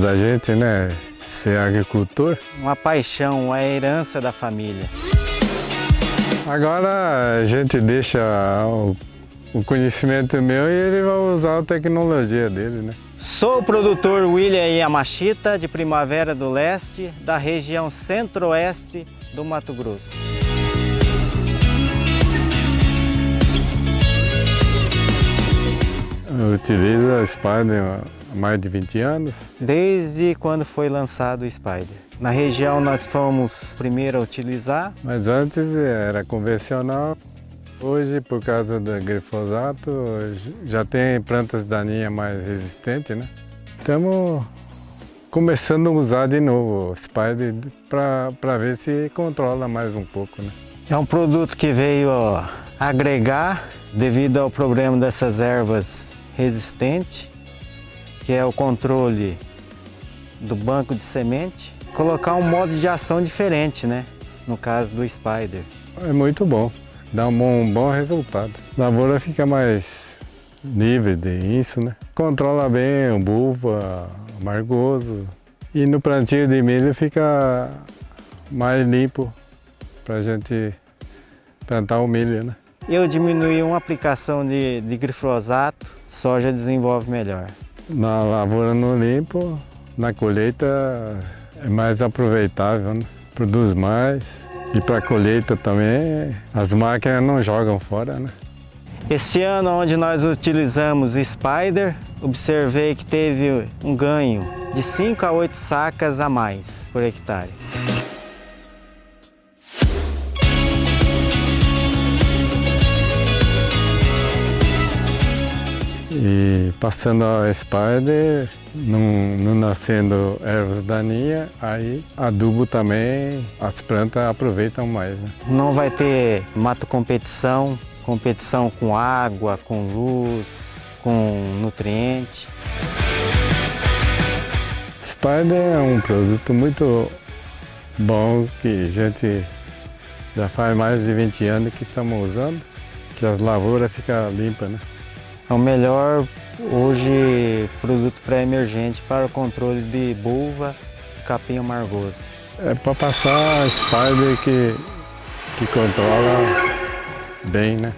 da gente, né? Ser agricultor. Uma paixão, uma herança da família. Agora a gente deixa o, o conhecimento meu e ele vai usar a tecnologia dele, né? Sou o produtor William Yamashita, de Primavera do Leste, da região centro-oeste do Mato Grosso. Eu utilizo a há mais de 20 anos. Desde quando foi lançado o Spider. Na região nós fomos primeiro a utilizar. Mas antes era convencional. Hoje, por causa do glifosato, já tem plantas daninhas mais resistentes, né? Estamos começando a usar de novo o Spider para ver se controla mais um pouco, né? É um produto que veio ó, agregar devido ao problema dessas ervas resistentes, que é o controle do banco de semente, colocar um modo de ação diferente, né? No caso do Spider. É muito bom dá um bom, um bom resultado. A lavoura fica mais livre disso, né? Controla bem o buva, amargoso. E no plantio de milho fica mais limpo para a gente plantar o milho, né? Eu diminui uma aplicação de, de glifosato, soja desenvolve melhor. Na lavoura no limpo, na colheita é mais aproveitável, né? Produz mais. E para colheita também, as máquinas não jogam fora, né? Esse ano, onde nós utilizamos Spider, observei que teve um ganho de 5 a 8 sacas a mais por hectare. E passando a Spider, não, não nascendo ervas daninhas, aí adubo também, as plantas aproveitam mais. Né? Não vai ter mato competição, competição com água, com luz, com nutriente. Spider é um produto muito bom que a gente já faz mais de 20 anos que estamos usando, que as lavouras ficam limpas, né? É o melhor Hoje, produto pré-emergente para o controle de bulva e capim amargoso. É para passar a Spider que, que controla bem, né?